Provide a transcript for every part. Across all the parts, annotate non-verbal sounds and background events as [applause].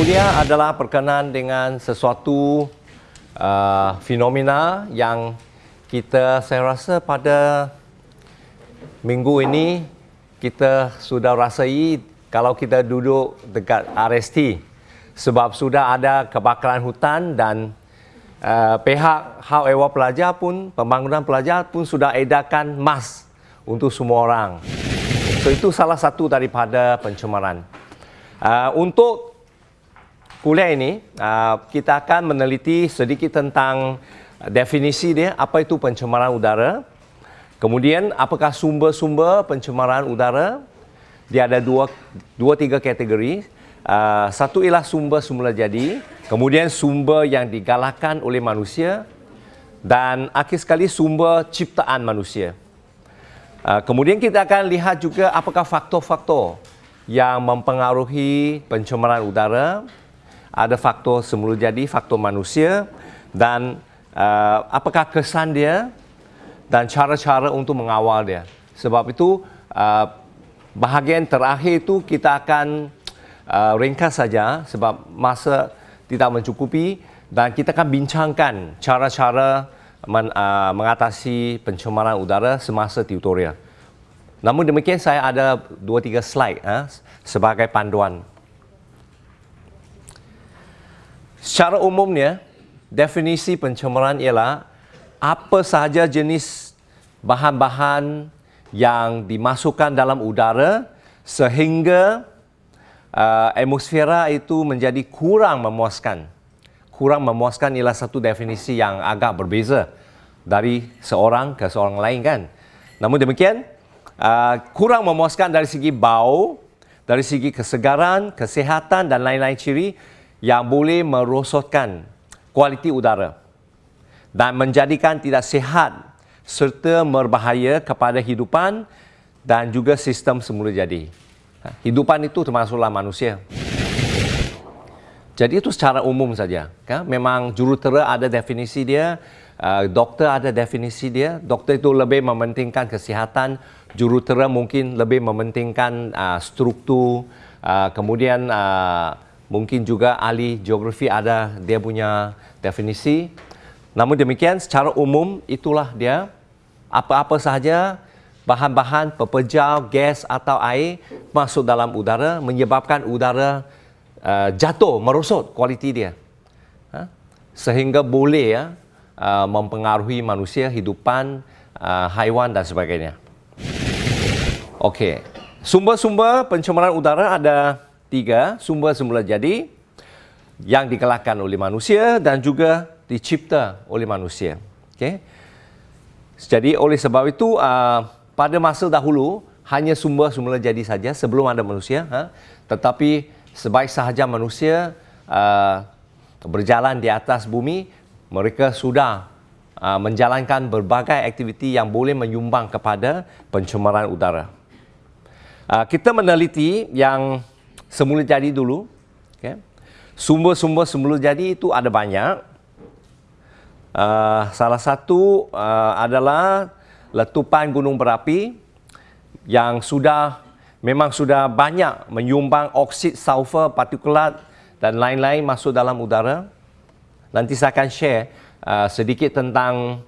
kuliah adalah berkenaan dengan sesuatu uh, fenomena yang kita saya rasa pada minggu ini kita sudah rasai kalau kita duduk dekat RST sebab sudah ada kebakaran hutan dan uh, pihak hak ewa pelajar pun pembangunan pelajar pun sudah edarkan mask untuk semua orang. So itu salah satu daripada pencemaran. Uh, untuk kuliah ini, uh, kita akan meneliti sedikit tentang definisi dia, apa itu pencemaran udara. Kemudian, apakah sumber-sumber pencemaran udara? Dia ada dua, dua tiga kategori. Uh, satu ialah sumber semula jadi, kemudian sumber yang digalakkan oleh manusia, dan akhir sekali sumber ciptaan manusia. Uh, kemudian kita akan lihat juga apakah faktor-faktor yang mempengaruhi pencemaran udara. Ada faktor semula jadi, faktor manusia dan uh, apakah kesan dia dan cara-cara untuk mengawal dia. Sebab itu uh, bahagian terakhir itu kita akan uh, ringkas saja sebab masa tidak mencukupi dan kita akan bincangkan cara-cara men, uh, mengatasi pencemaran udara semasa tutorial. Namun demikian saya ada dua tiga slide ha, sebagai panduan. Secara umumnya, definisi pencemaran ialah apa sahaja jenis bahan-bahan yang dimasukkan dalam udara sehingga uh, atmosfera itu menjadi kurang memuaskan. Kurang memuaskan ialah satu definisi yang agak berbeza dari seorang ke seorang lain kan. Namun demikian, Uh, kurang memuaskan dari segi bau, dari segi kesegaran, kesihatan dan lain-lain ciri yang boleh merosotkan kualiti udara dan menjadikan tidak sihat serta berbahaya kepada hidupan dan juga sistem semula jadi. Ha, hidupan itu termasuklah manusia. Jadi itu secara umum saja. Kan? Memang jurutera ada definisi dia, uh, doktor ada definisi dia. Doktor itu lebih mementingkan kesihatan, jurutera mungkin lebih mementingkan uh, struktur, uh, kemudian uh, mungkin juga ahli geografi ada dia punya definisi. Namun demikian secara umum itulah dia apa-apa sahaja bahan-bahan pepejal, gas atau air masuk dalam udara menyebabkan udara uh, jatuh, merosot kualiti dia. Ha? Sehingga boleh ya uh, mempengaruhi manusia, hidupan, uh, haiwan dan sebagainya. Okey. Sumber-sumber pencemaran udara ada tiga. Sumber semula jadi yang dikelakkan oleh manusia dan juga dicipta oleh manusia. Okey. Jadi oleh sebab itu uh, pada masa dahulu hanya sumber semula jadi saja sebelum ada manusia. Ha? Tetapi sebaik sahaja manusia uh, berjalan di atas bumi, mereka sudah uh, menjalankan berbagai aktiviti yang boleh menyumbang kepada pencemaran udara. Uh, kita meneliti yang semula jadi dulu. Okay. Sumber-sumber semula jadi itu ada banyak. Uh, salah satu uh, adalah letupan gunung berapi yang sudah memang sudah banyak menyumbang oksid sulfur partikulat dan lain-lain masuk dalam udara. Nanti saya akan share uh, sedikit tentang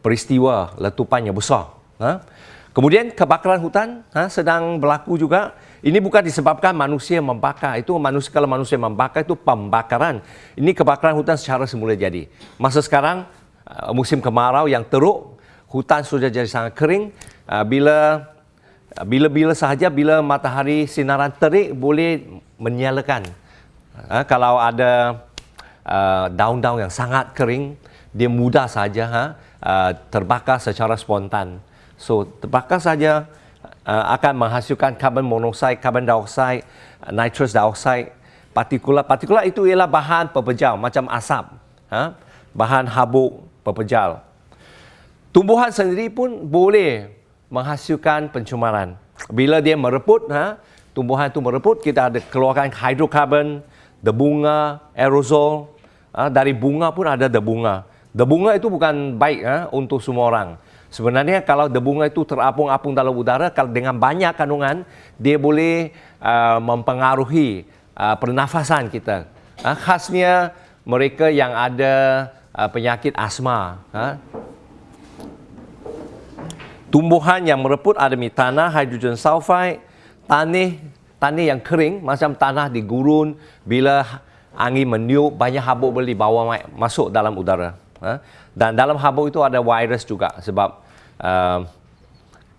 peristiwa letupan yang besar. Ha? Kemudian kebakaran hutan ha, sedang berlaku juga. Ini bukan disebabkan manusia membakar. Itu manusia kalau manusia membakar itu pembakaran. Ini kebakaran hutan secara semula jadi. Masa sekarang uh, musim kemarau yang teruk, hutan sudah jadi sangat kering. Uh, bila bila-bila sahaja bila matahari sinaran terik boleh menyalakan. Kalau ada uh, daun-daun yang sangat kering, dia mudah saja ha, uh, terbakar secara spontan. So, terbakar saja uh, akan menghasilkan karbon monoksida, karbon dioksida, uh, nitrous dioksida, partikulat. Partikulat itu ialah bahan pepejal macam asap, ha? bahan habuk pepejal. Tumbuhan sendiri pun boleh menghasilkan pencemaran. Bila dia mereput, ha? tumbuhan itu mereput, kita ada keluarkan hidrokarbon, debunga, aerosol. Ha? Dari bunga pun ada debunga. Debunga itu bukan baik ha? untuk semua orang. Sebenarnya kalau debunga itu terapung-apung dalam udara, kalau dengan banyak kandungan, dia boleh uh, mempengaruhi uh, pernafasan kita. Uh, khasnya mereka yang ada uh, penyakit asma. Uh, tumbuhan yang mereput ademi tanah, hidrogen sulfide, tanah, tanah yang kering macam tanah di gurun bila angin meniup banyak habuk boleh dibawa masuk dalam udara. Uh, dan dalam habuk itu ada virus juga sebab uh,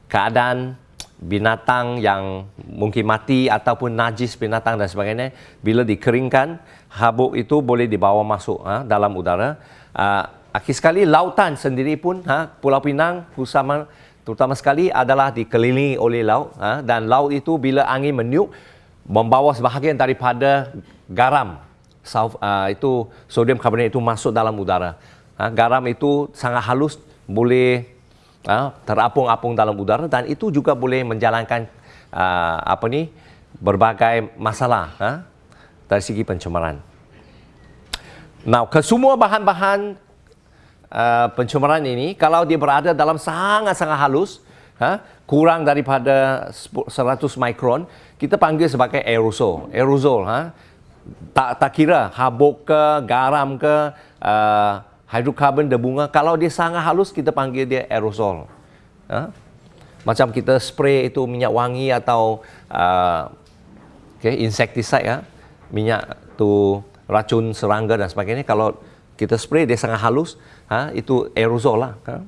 keadaan binatang yang mungkin mati ataupun najis binatang dan sebagainya bila dikeringkan habuk itu boleh dibawa masuk ha, dalam udara. Uh, akhir sekali lautan sendiri pun ha, Pulau Pinang terutama, terutama sekali adalah dikelilingi oleh laut ha, dan laut itu bila angin meniup membawa sebahagian daripada garam South, uh, itu sodium karbonat itu masuk dalam udara ha, garam itu sangat halus boleh uh, terapung-apung dalam udara dan itu juga boleh menjalankan uh, apa ni berbagai masalah uh, dari segi pencemaran. Now, kesemua bahan-bahan uh, pencemaran ini kalau dia berada dalam sangat-sangat halus, uh, kurang daripada 100 mikron, kita panggil sebagai aerosol. Aerosol, uh, tak tak kira habuk ke, garam ke, uh, hidrokarbon bunga kalau dia sangat halus kita panggil dia aerosol ha? macam kita spray itu minyak wangi atau uh, okay, insecticide ya minyak tu racun serangga dan sebagainya kalau kita spray dia sangat halus ha? itu aerosol lah ha?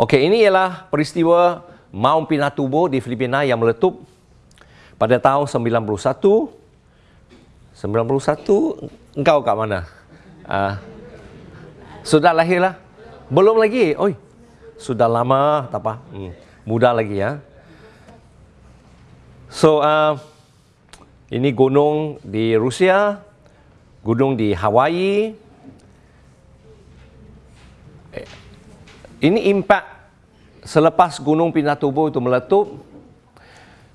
Okey, ini ialah peristiwa Mount Pinatubo di Filipina yang meletup pada tahun 91. 91, engkau kat mana? Uh, sudah lahir lah? Belum lagi? Oi, sudah lama, tak apa. Hmm, muda lagi ya. So, uh, ini gunung di Rusia, gunung di Hawaii. Eh, ini impak selepas gunung Pinatubo itu meletup.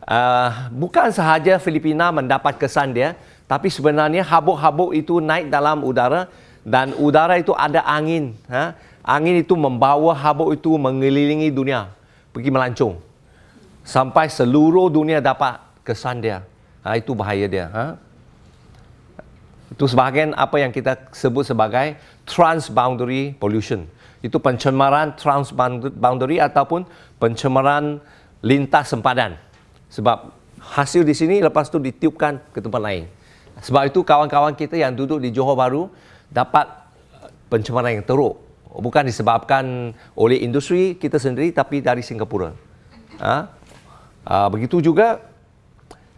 Uh, bukan sahaja Filipina mendapat kesan dia, tapi sebenarnya habuk-habuk itu naik dalam udara dan udara itu ada angin. Ha? Angin itu membawa habuk itu mengelilingi dunia, pergi melancung. Sampai seluruh dunia dapat kesan dia. Ha, itu bahaya dia. Ha? Itu sebahagian apa yang kita sebut sebagai transboundary pollution. Itu pencemaran transboundary ataupun pencemaran lintas sempadan. Sebab hasil di sini lepas itu ditiupkan ke tempat lain. Sebab itu kawan-kawan kita yang duduk di Johor Bahru dapat uh, pencemaran yang teruk bukan disebabkan oleh industri kita sendiri tapi dari Singapura. Ha? Uh, begitu juga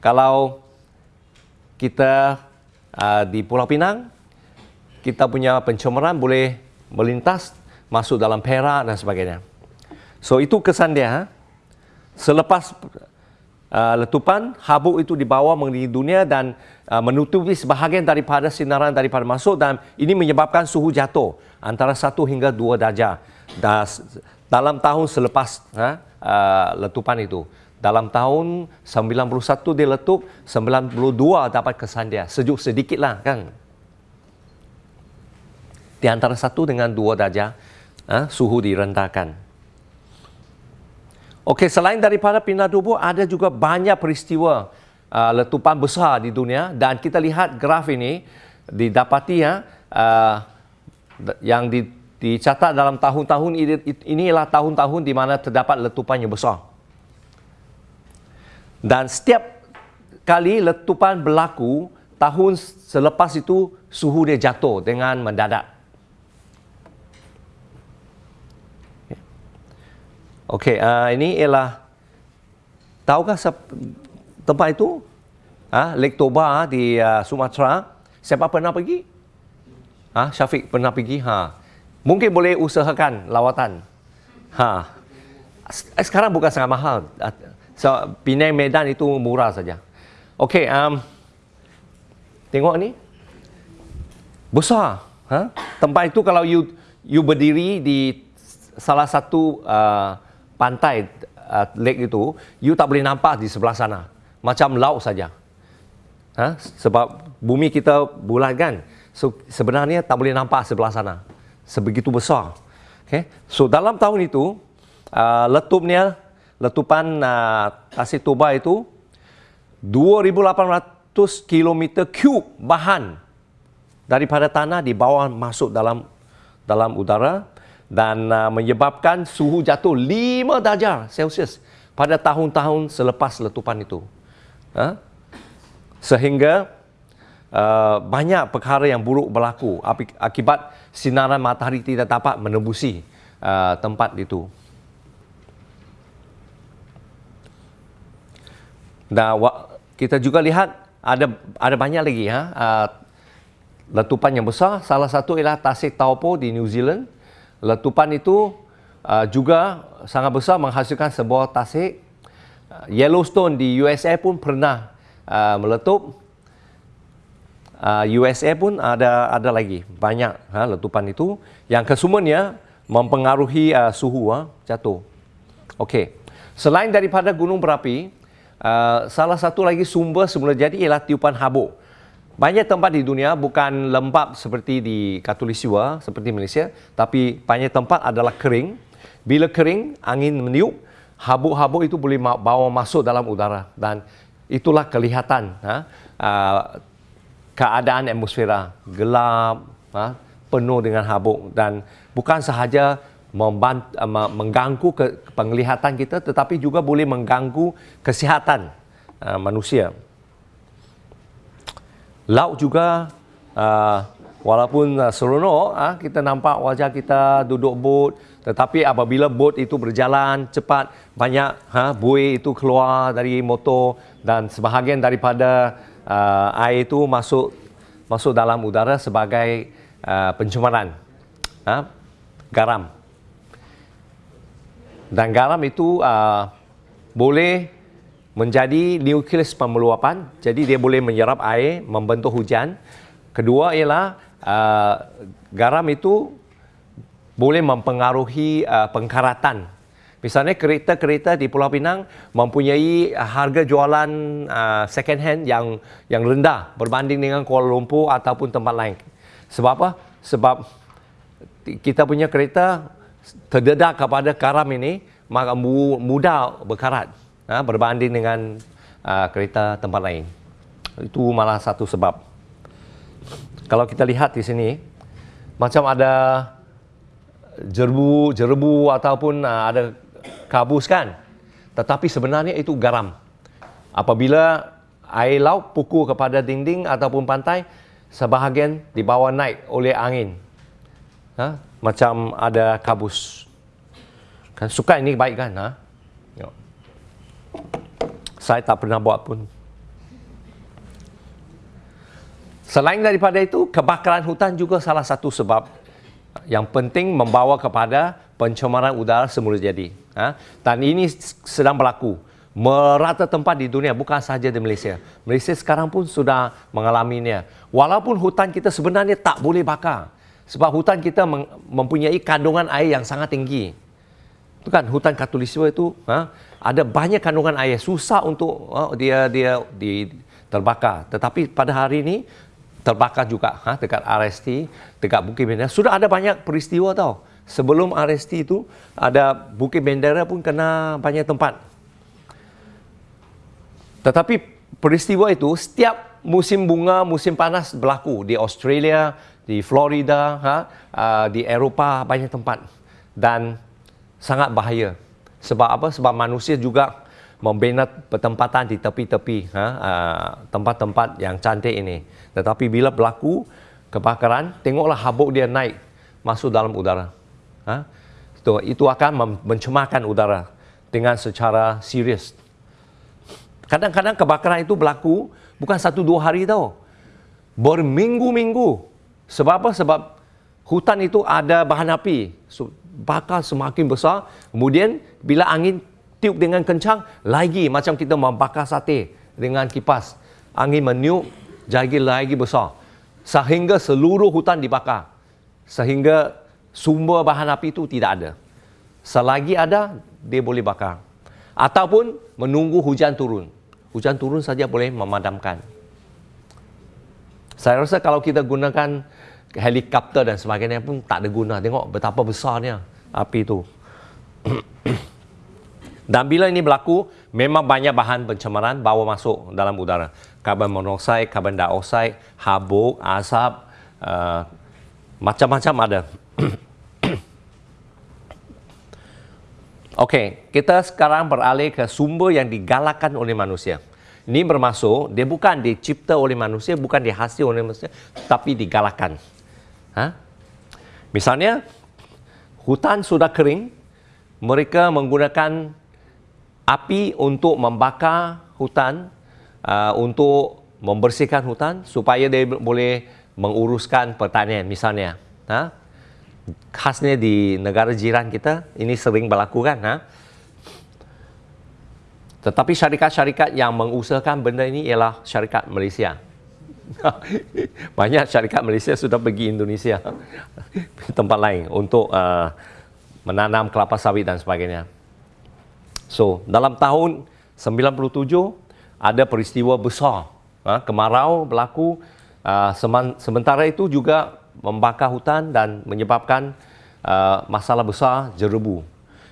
kalau kita uh, di Pulau Pinang kita punya pencemaran boleh melintas masuk dalam Perak dan sebagainya. So itu kesan dia. Ha? Selepas uh, letupan, habuk itu dibawa mengelilingi dunia dan Uh, menutupi sebahagian daripada sinaran daripada masuk dan ini menyebabkan suhu jatuh antara 1 hingga 2 darjah dalam tahun selepas ha, uh, letupan itu. Dalam tahun 91 dia letup, 92 dapat kesan dia. Sejuk sedikit lah kan. Di antara 1 dengan 2 darjah ha, suhu direndahkan. Okey, selain daripada pindah tubuh, ada juga banyak peristiwa uh, letupan besar di dunia dan kita lihat graf ini didapati ya uh, yang di, dicatat dalam tahun-tahun ini inilah tahun-tahun di mana terdapat letupan yang besar. Dan setiap kali letupan berlaku, tahun selepas itu suhu dia jatuh dengan mendadak. Okey, uh, ini ialah tahukah tempat itu? Ha, Lake Toba di uh, Sumatera siapa pernah pergi? Ha, Syafiq pernah pergi? Ha. mungkin boleh usahakan lawatan. Ha. sekarang bukan sangat mahal. So, Penang Medan itu murah saja. Okey, um, tengok ni. Besar ha? tempat itu kalau you you berdiri di salah satu uh, pantai uh, lake itu you tak boleh nampak di sebelah sana macam laut saja. Ha? Sebab bumi kita bulat kan. So, sebenarnya tak boleh nampak sebelah sana. Sebegitu besar. Okay? So dalam tahun itu, uh, letupnya, letupan uh, Tasik Toba itu 2,800 km cube bahan daripada tanah di bawah masuk dalam dalam udara dan uh, menyebabkan suhu jatuh 5 darjah Celsius pada tahun-tahun selepas letupan itu. Ha? Sehingga uh, banyak perkara yang buruk berlaku akibat sinaran matahari tidak dapat menembusi uh, tempat itu. Dan kita juga lihat ada ada banyak lagi ha, uh, letupan yang besar. Salah satu ialah Tasik Taupo di New Zealand. Letupan itu uh, juga sangat besar menghasilkan sebuah tasik. Uh, Yellowstone di USA pun pernah uh, meletup. Uh, USA pun ada ada lagi banyak ha, letupan itu yang kesemuanya mempengaruhi uh, suhu ha, jatuh. Okey. Selain daripada gunung berapi, uh, salah satu lagi sumber semula jadi ialah tiupan habuk. Banyak tempat di dunia bukan lembap seperti di Katulistiwa, seperti Malaysia, tapi banyak tempat adalah kering. Bila kering, angin meniup, habuk-habuk itu boleh bawa masuk dalam udara dan itulah kelihatan ha, uh, keadaan atmosfera gelap, ha, penuh dengan habuk dan bukan sahaja membant, uh, mengganggu ke penglihatan kita tetapi juga boleh mengganggu kesihatan uh, manusia. Laut juga uh, walaupun uh, seronok uh, kita nampak wajah kita duduk bot tetapi apabila bot itu berjalan cepat banyak ha, buih itu keluar dari motor dan sebahagian daripada uh, air itu masuk masuk dalam udara sebagai uh, pencemaran ha, garam. Dan garam itu uh, boleh menjadi nukleus pemeluapan jadi dia boleh menyerap air membentuk hujan. Kedua ialah uh, garam itu boleh mempengaruhi uh, pengkaratan. Misalnya kereta-kereta di Pulau Pinang mempunyai harga jualan uh, second hand yang yang rendah berbanding dengan Kuala Lumpur ataupun tempat lain. Sebab apa? Sebab kita punya kereta terdedah kepada garam ini maka mudah berkarat ha, berbanding dengan uh, kereta tempat lain. Itu malah satu sebab. Kalau kita lihat di sini, macam ada jerbu, jerbu ataupun uh, ada kabus kan. Tetapi sebenarnya itu garam. Apabila air laut pukul kepada dinding ataupun pantai, sebahagian dibawa naik oleh angin. Ha? Macam ada kabus. Kan suka ini baik kan? Ha? Saya tak pernah buat pun. Selain daripada itu, kebakaran hutan juga salah satu sebab yang penting membawa kepada pencemaran udara semula jadi. Ha? Dan ini sedang berlaku. Merata tempat di dunia, bukan sahaja di Malaysia. Malaysia sekarang pun sudah mengalaminya. Walaupun hutan kita sebenarnya tak boleh bakar. Sebab hutan kita mempunyai kandungan air yang sangat tinggi. Itu kan hutan katulistiwa itu ha? ada banyak kandungan air susah untuk uh, dia dia di terbakar. Tetapi pada hari ini terbakar juga ha, dekat RST dekat Bukit Bendera. Sudah ada banyak peristiwa tau. Sebelum RST itu ada Bukit Bendera pun kena banyak tempat. Tetapi peristiwa itu setiap musim bunga musim panas berlaku. Di Australia di Florida ha, uh, di Eropah banyak tempat. Dan sangat bahaya sebab apa? Sebab manusia juga membina pertempatan di tepi-tepi ha, uh, tempat-tempat yang cantik ini. Tetapi bila berlaku kebakaran, tengoklah habuk dia naik masuk dalam udara. Ha? Itu, itu akan mencemarkan udara dengan secara serius. Kadang-kadang kebakaran itu berlaku bukan satu dua hari tau. Berminggu-minggu. Sebab apa? Sebab hutan itu ada bahan api. Bakar semakin besar. Kemudian bila angin tiup dengan kencang, lagi macam kita membakar sate dengan kipas. Angin meniup, jadi lagi besar. Sehingga seluruh hutan dibakar. Sehingga sumber bahan api itu tidak ada. Selagi ada, dia boleh bakar. Ataupun menunggu hujan turun. Hujan turun saja boleh memadamkan. Saya rasa kalau kita gunakan helikopter dan sebagainya pun tak ada guna. Tengok betapa besarnya api itu. [clears throat] Dan bila ini berlaku, memang banyak bahan pencemaran bawa masuk dalam udara. Karbon monoksida, karbon dioksida, habuk, asap, uh, macam-macam ada. [clears throat] Okey, kita sekarang beralih ke sumber yang digalakkan oleh manusia. Ini bermaksud dia bukan dicipta oleh manusia, bukan dihasil oleh manusia, tapi digalakkan. Ha? Misalnya, hutan sudah kering, mereka menggunakan api untuk membakar hutan, uh, untuk membersihkan hutan supaya dia boleh menguruskan pertanian misalnya. Ha? khasnya di negara jiran kita ini sering berlaku kan ha? tetapi syarikat-syarikat yang mengusahakan benda ini ialah syarikat Malaysia [laughs] banyak syarikat Malaysia sudah pergi Indonesia [laughs] tempat lain untuk uh, menanam kelapa sawit dan sebagainya so dalam tahun 97 ada peristiwa besar ha? kemarau berlaku uh, sementara itu juga membakar hutan dan menyebabkan uh, masalah besar jerebu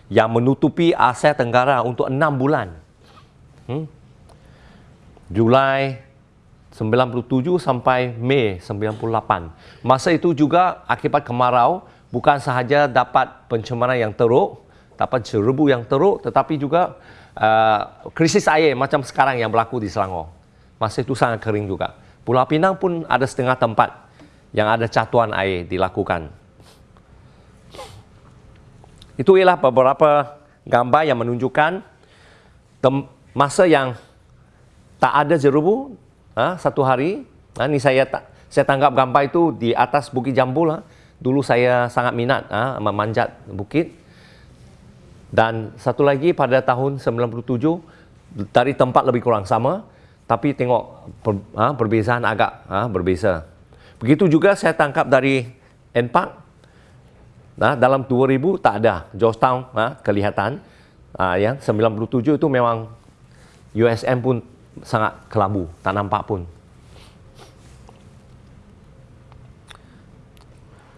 yang menutupi Asia Tenggara untuk enam bulan. Hmm? Julai 97 sampai Mei 98. Masa itu juga akibat kemarau bukan sahaja dapat pencemaran yang teruk, dapat jerebu yang teruk tetapi juga uh, krisis air macam sekarang yang berlaku di Selangor. Masa itu sangat kering juga. Pulau Pinang pun ada setengah tempat yang ada catuan air dilakukan. Itu ialah beberapa gambar yang menunjukkan masa yang tak ada jerubu ha, satu hari. Ha, ini saya tak saya tangkap gambar itu di atas Bukit Jambul. Ha. Dulu saya sangat minat ha, memanjat bukit. Dan satu lagi pada tahun 97 dari tempat lebih kurang sama tapi tengok per, ha, perbezaan agak ha, berbeza. Begitu juga saya tangkap dari NPARK. Nah, dalam 2000 tak ada Georgetown ha, kelihatan. Ha, ya, 97 itu memang USM pun sangat kelabu, tak nampak pun.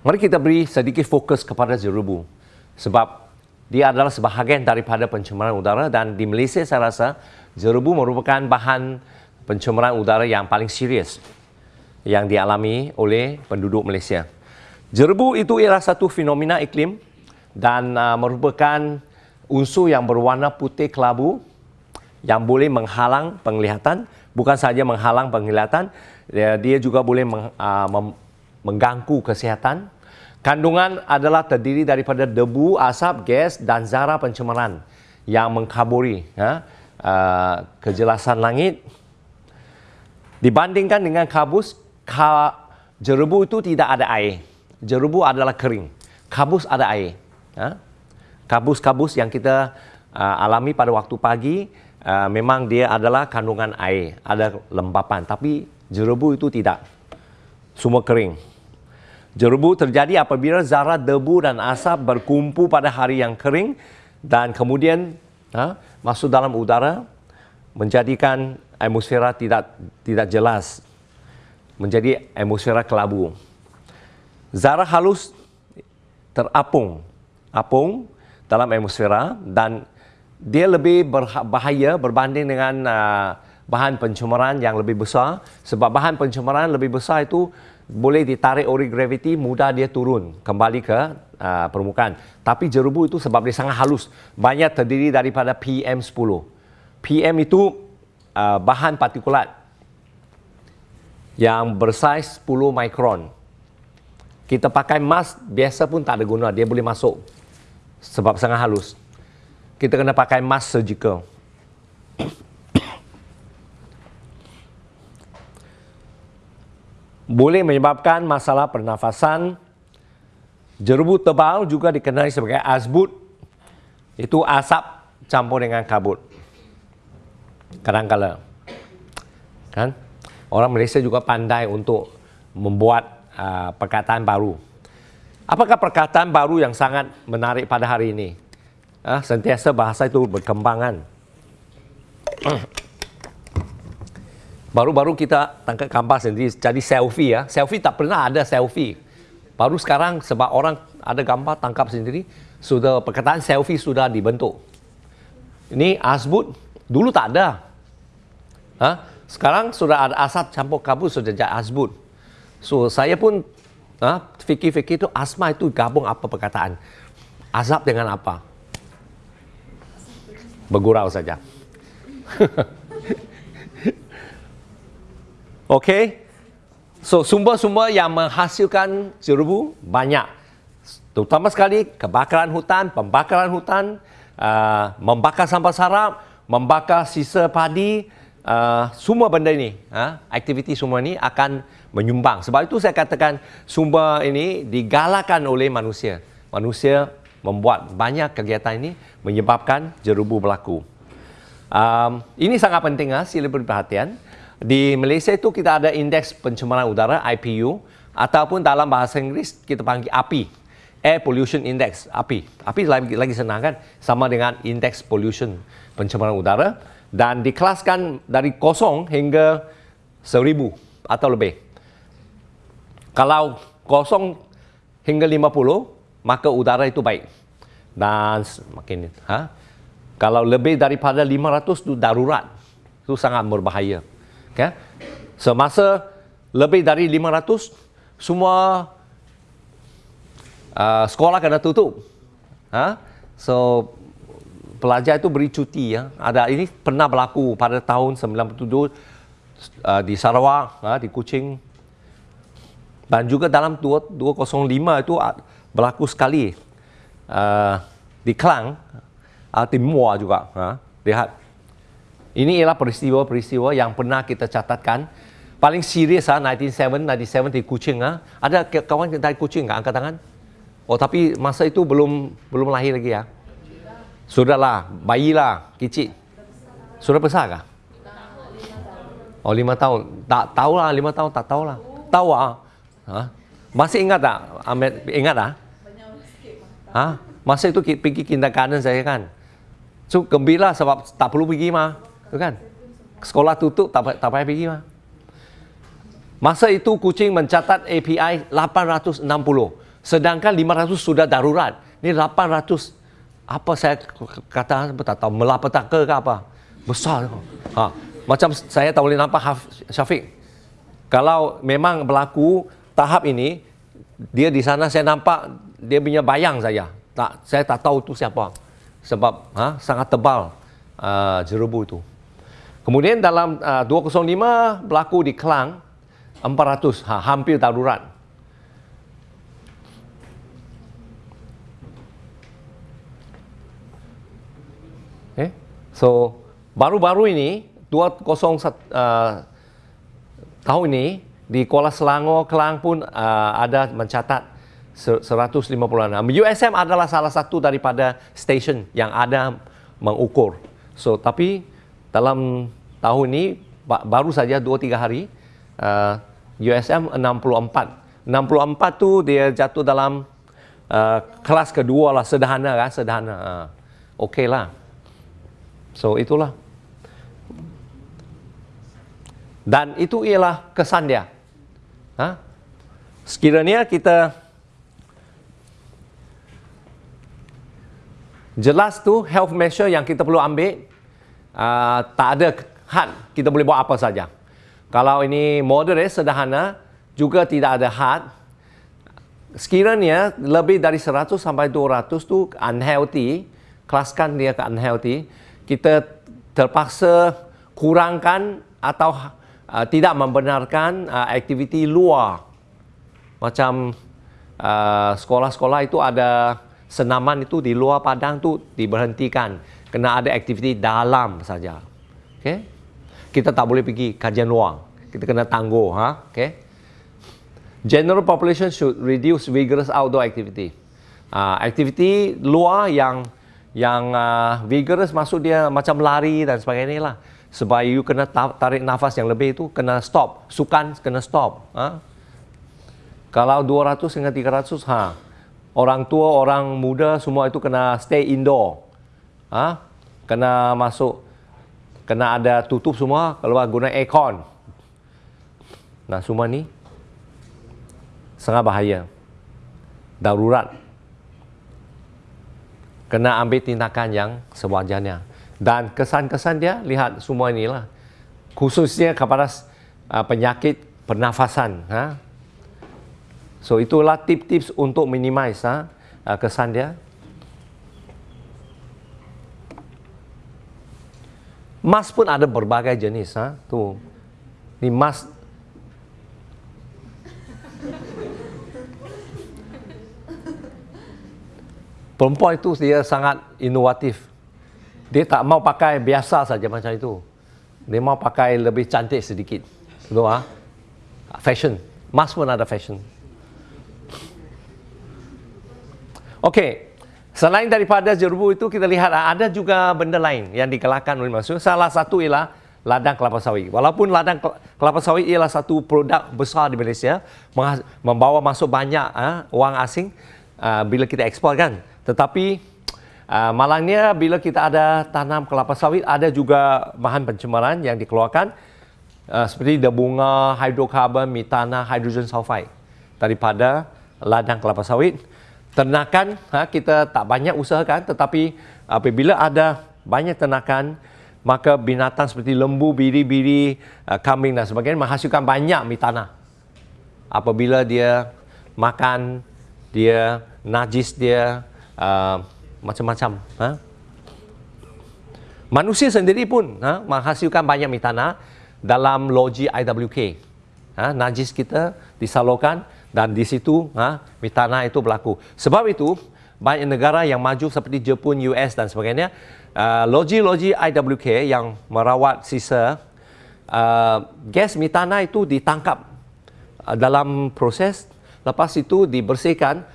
Mari kita beri sedikit fokus kepada jerubu. Sebab dia adalah sebahagian daripada pencemaran udara dan di Malaysia saya rasa jerubu merupakan bahan pencemaran udara yang paling serius yang dialami oleh penduduk Malaysia. Jerebu itu ialah satu fenomena iklim dan uh, merupakan unsur yang berwarna putih kelabu yang boleh menghalang penglihatan, bukan sahaja menghalang penglihatan, dia, juga boleh meng, uh, mem, mengganggu kesihatan. Kandungan adalah terdiri daripada debu, asap, gas dan zara pencemaran yang mengkaburi ya, uh, kejelasan langit. Dibandingkan dengan kabus, ka, jerebu itu tidak ada air. Jerebu adalah kering. Kabus ada air. Ha? Kabus-kabus yang kita uh, alami pada waktu pagi, uh, memang dia adalah kandungan air. Ada lembapan. Tapi jerebu itu tidak. Semua kering. Jerebu terjadi apabila zarah debu dan asap berkumpul pada hari yang kering dan kemudian ha, masuk dalam udara menjadikan atmosfera tidak tidak jelas menjadi atmosfera kelabu. Zarah halus terapung, apung dalam atmosfera dan dia lebih berbahaya berbanding dengan uh, bahan pencemaran yang lebih besar. Sebab bahan pencemaran lebih besar itu boleh ditarik oleh graviti mudah dia turun kembali ke uh, permukaan. Tapi jerubu itu sebab dia sangat halus. Banyak terdiri daripada PM10 PM itu uh, bahan partikulat yang bersaiz 10 mikron. Kita pakai mask biasa pun tak ada guna, dia boleh masuk sebab sangat halus. Kita kena pakai mask surgical. boleh menyebabkan masalah pernafasan. Jerubu tebal juga dikenali sebagai asbut. Itu asap campur dengan kabut. Kadang-kadang. Kan? orang Malaysia juga pandai untuk membuat uh, perkataan baru. Apakah perkataan baru yang sangat menarik pada hari ini? Uh, sentiasa bahasa itu berkembangan. Baru-baru kita tangkap gambar sendiri jadi selfie ya. Selfie tak pernah ada selfie. Baru sekarang sebab orang ada gambar tangkap sendiri, sudah perkataan selfie sudah dibentuk. Ini asbut dulu tak ada. Ha? Sekarang sudah ada asap campur kabut sudah jadi asbut. So saya pun ha, fikir-fikir tu asma itu gabung apa perkataan. Azab dengan apa? Bergurau saja. [laughs] Okey. So sumber-sumber yang menghasilkan jerubu banyak. Terutama sekali kebakaran hutan, pembakaran hutan, uh, membakar sampah sarap, membakar sisa padi, uh, semua benda ini, uh, aktiviti semua ini akan menyumbang. Sebab itu saya katakan sumber ini digalakan oleh manusia. Manusia membuat banyak kegiatan ini menyebabkan jerubu berlaku. Um, ini sangat penting, ha? sila beri perhatian. Di Malaysia itu kita ada indeks pencemaran udara IPU ataupun dalam bahasa Inggeris kita panggil API Air Pollution Index API API lagi, lagi senang kan sama dengan indeks pollution pencemaran udara dan dikelaskan dari kosong hingga seribu atau lebih kalau kosong hingga 50 maka udara itu baik dan makin ha? kalau lebih daripada 500 itu darurat itu sangat berbahaya Okay? Semasa lebih dari 500, semua uh, sekolah kena tutup. Ha? So, pelajar itu beri cuti. Ya. Ada ini pernah berlaku pada tahun 97 uh, di Sarawak, uh, di Kuching. Dan juga dalam 205 itu berlaku sekali uh, di Klang, uh, Timur juga. Uh, lihat. Ini ialah peristiwa-peristiwa yang pernah kita catatkan. Paling serius ah 1997 di Kuching ah. Ada kawan dari Kuching enggak angkat tangan? Oh tapi masa itu belum belum lahir lagi ya. Sudahlah, bayilah, kecil. Sudah besar kah? Oh lima tahun. Tak tahu lah lima tahun tak tahu lah. Tahu ah. Ha? Masih ingat tak? Ahmed ingat ah? Ha? Masa itu pergi kindergarten saya kan. So gembira sebab tak perlu pergi mah. Tu kan? Sekolah tutup tak, tak payah pergi mah. Masa itu kucing mencatat API 860. Sedangkan 500 sudah darurat. Ini 800 apa saya kata tak tahu melapetaka ke apa. Besar. Ha. Macam saya tak boleh nampak Syafiq. Kalau memang berlaku tahap ini dia di sana saya nampak dia punya bayang saya. Tak saya tak tahu tu siapa. Sebab ha, sangat tebal uh, jerubu itu. Kemudian dalam uh, 205 berlaku di Kelang 400 ha, hampir darurat. Okay. So baru-baru ini 201 uh, tahun ini di Kuala Selangor Kelang pun uh, ada mencatat 156. USM adalah salah satu daripada stesen yang ada mengukur. So tapi dalam tahun ini baru saja 2-3 hari uh, USM 64 64 tu dia jatuh dalam uh, kelas kedua lah sederhana kan sederhana uh, okey lah so itulah dan itu ialah kesan dia ha? sekiranya kita jelas tu health measure yang kita perlu ambil uh, tak ada had kita boleh buat apa saja. Kalau ini moderate sederhana juga tidak ada had. Sekiranya lebih dari 100 sampai 200 tu unhealthy, kelaskan dia ke unhealthy, kita terpaksa kurangkan atau uh, tidak membenarkan uh, aktiviti luar. Macam uh, sekolah-sekolah itu ada senaman itu di luar padang tu diberhentikan. Kena ada aktiviti dalam saja. Okay? kita tak boleh pergi kajian luar. Kita kena tangguh, ha? Okay? General population should reduce vigorous outdoor activity. Uh, aktiviti luar yang yang uh, vigorous maksud dia macam lari dan sebagainya lah. Sebab you kena tarik nafas yang lebih itu kena stop. Sukan kena stop. Ha? Kalau 200 hingga 300, ha, orang tua, orang muda semua itu kena stay indoor. Ha? Kena masuk kena ada tutup semua kalau guna aircon. Nah, semua ni sangat bahaya. Darurat. Kena ambil tindakan yang sewajarnya. Dan kesan-kesan dia, lihat semua inilah. Khususnya kepada uh, penyakit pernafasan. Ha? So itulah tips-tips untuk minimize ha? uh, kesan dia. Mask pun ada berbagai jenis. Ha? Tu. Ni mask Perempuan itu dia sangat inovatif. Dia tak mau pakai biasa saja macam itu. Dia mau pakai lebih cantik sedikit. Betul ah? Fashion. Mas pun ada fashion. Okey. Selain daripada jerubu itu kita lihat ada juga benda lain yang dikelakkan oleh manusia. Salah satu ialah ladang kelapa sawit. Walaupun ladang kelapa sawit ialah satu produk besar di Malaysia, membawa masuk banyak uh, wang asing uh, bila kita ekspor kan. Tetapi uh, malangnya bila kita ada tanam kelapa sawit ada juga bahan pencemaran yang dikeluarkan uh, seperti debunga, hidrokarbon, metana, hidrogen sulfide daripada ladang kelapa sawit. Ternakan ha, kita tak banyak usahakan tetapi apabila ada banyak ternakan maka binatang seperti lembu, biri-biri, uh, kambing dan sebagainya menghasilkan banyak metana. Apabila dia makan, dia najis dia, uh, macam-macam. Ha? Manusia sendiri pun ha, menghasilkan banyak metana dalam logi IWK. Ha, najis kita disalurkan dan di situ ha, metana itu berlaku. Sebab itu, banyak negara yang maju seperti Jepun, US dan sebagainya, uh, logi-logi IWK yang merawat sisa uh, gas metana itu ditangkap uh, dalam proses, lepas itu dibersihkan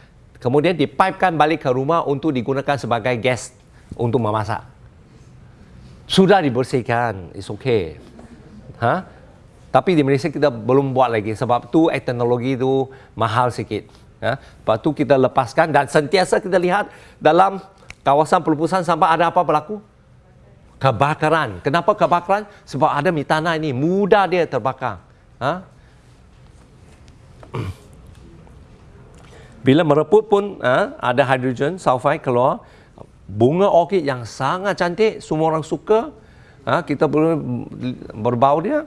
kemudian dipipekan balik ke rumah untuk digunakan sebagai gas untuk memasak. Sudah dibersihkan, it's okay. Ha? Tapi di Malaysia kita belum buat lagi sebab tu teknologi itu mahal sikit. Ha? Lepas tu kita lepaskan dan sentiasa kita lihat dalam kawasan pelupusan sampah ada apa berlaku? Kebakaran. Kenapa kebakaran? Sebab ada mitana ini, mudah dia terbakar. Ha? [clears throat] Bila mereput pun ha, ada hidrogen sulfide keluar. Bunga orkid yang sangat cantik, semua orang suka. Ha, kita boleh berbau dia,